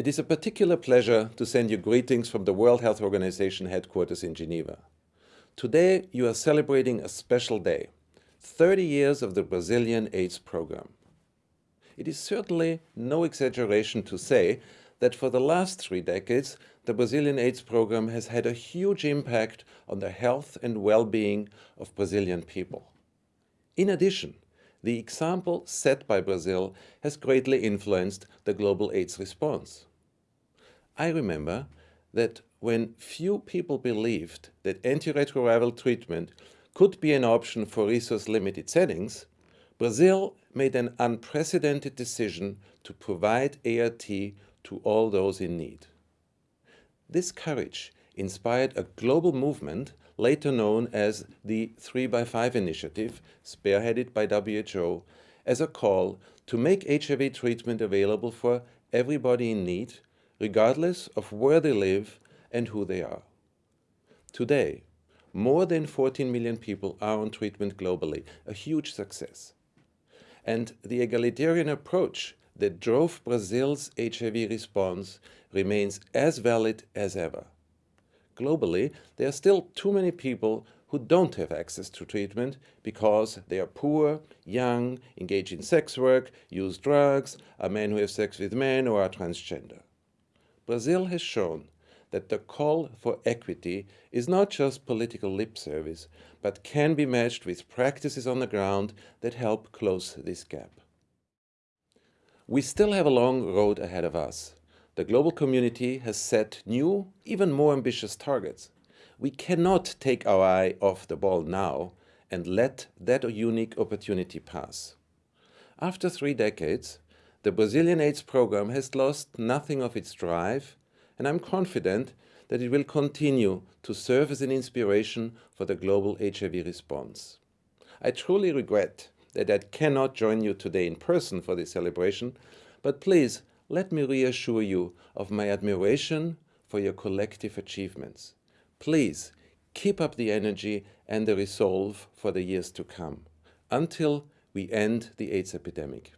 It is a particular pleasure to send you greetings from the World Health Organization headquarters in Geneva. Today you are celebrating a special day, 30 years of the Brazilian AIDS program. It is certainly no exaggeration to say that for the last three decades, the Brazilian AIDS program has had a huge impact on the health and well-being of Brazilian people. In addition, the example set by Brazil has greatly influenced the global AIDS response. I remember that when few people believed that antiretroviral treatment could be an option for resource-limited settings, Brazil made an unprecedented decision to provide ART to all those in need. This courage inspired a global movement later known as the 3x5 Initiative, spearheaded by WHO, as a call to make HIV treatment available for everybody in need, regardless of where they live and who they are. Today, more than 14 million people are on treatment globally, a huge success. And the egalitarian approach that drove Brazil's HIV response remains as valid as ever globally, there are still too many people who don't have access to treatment because they are poor, young, engage in sex work, use drugs, are men who have sex with men or are transgender. Brazil has shown that the call for equity is not just political lip service, but can be matched with practices on the ground that help close this gap. We still have a long road ahead of us the global community has set new, even more ambitious targets. We cannot take our eye off the ball now and let that unique opportunity pass. After three decades, the Brazilian AIDS program has lost nothing of its drive, and I'm confident that it will continue to serve as an inspiration for the global HIV response. I truly regret that I cannot join you today in person for this celebration, but please let me reassure you of my admiration for your collective achievements. Please keep up the energy and the resolve for the years to come, until we end the AIDS epidemic.